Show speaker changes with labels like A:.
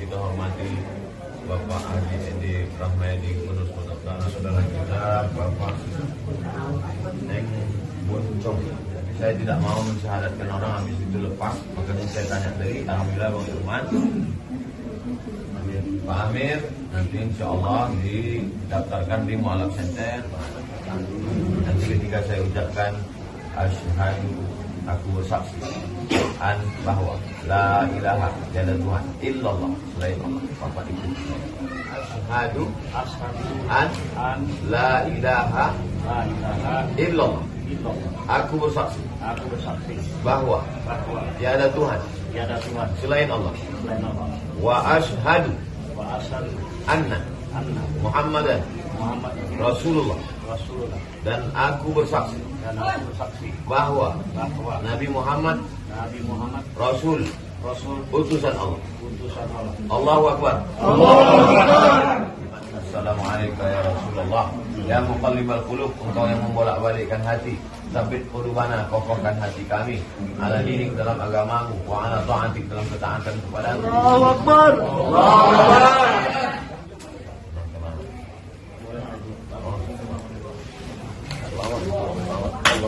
A: kita hormati Bapak Haji Edi Rahmayadi Kudus Kota saudara kita Bapak Neng Buncong. Tapi saya tidak mau mensyahadatkan orang habis itu lepas, makanya saya tanya tadi, Alhamdulillah Bang Irman. Pak Amir nanti insya Allah didaftarkan di Mualaf Center. Nanti ketika saya ucapkan asyhadu aku bersaksi an bahwa la ilaha tiada Tuhan illallah selain Allah Bapak Ibu.
B: Ashadu
A: an
B: an
A: la ilaha
B: la ilaha
A: illallah. aku bersaksi.
B: Aku bersaksi.
A: Bahwa
B: bahwa
A: tiada Tuhan.
B: tiada Tuhan.
A: Selain Allah.
B: Selain Allah.
A: wa asyhadu
B: Wa
A: anna
B: anna
A: Muhammadan
B: Muhammad
A: Rasulullah
B: Rasulullah.
A: Dan aku bersaksi.
B: Dan aku bersaksi.
A: Bahwa
B: bahwa
A: Nabi Muhammad
B: Nabi Muhammad
A: Rasul.
B: Rasul
A: utusan Allah.
B: Utusan Allah.
A: Allahu Akbar. Assalamualaikum ya Rasulullah. Ya muqallibal qulub Engkau yang membolak-balikkan hati. Sabit qulubana kokohkan hati kami. Ala dinik dalam agamamu Wa ala ta'atik dalam ketaatan kepadamu.
C: Allahu Akbar.
A: Allahu Akbar